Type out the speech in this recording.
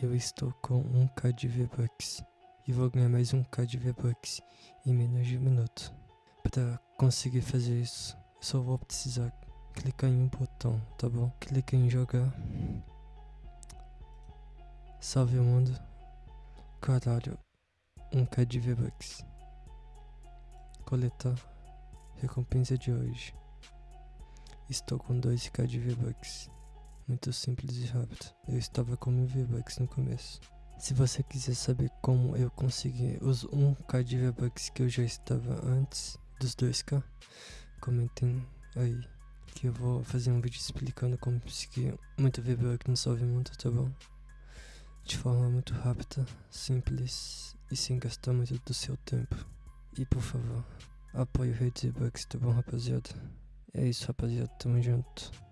Eu estou com 1k de V-Bucks e vou ganhar mais 1k de V-Bucks em menos de um minuto. Para conseguir fazer isso, eu só vou precisar clicar em um botão, tá bom? Clica em jogar. Salve o mundo. Caralho, 1k de V-Bucks. Coletar. Recompensa de hoje. Estou com 2k de V-Bucks. Muito simples e rápido. Eu estava com mil V-Bucks no começo. Se você quiser saber como eu consegui os 1k de V-Bucks que eu já estava antes dos 2k, comentem aí. Que eu vou fazer um vídeo explicando como conseguir muito V-Bucks no Salve Mundo, tá bom? De forma muito rápida, simples e sem gastar muito do seu tempo. E por favor, apoie o Rede V-Bucks, tá bom rapaziada? É isso rapaziada, tamo junto.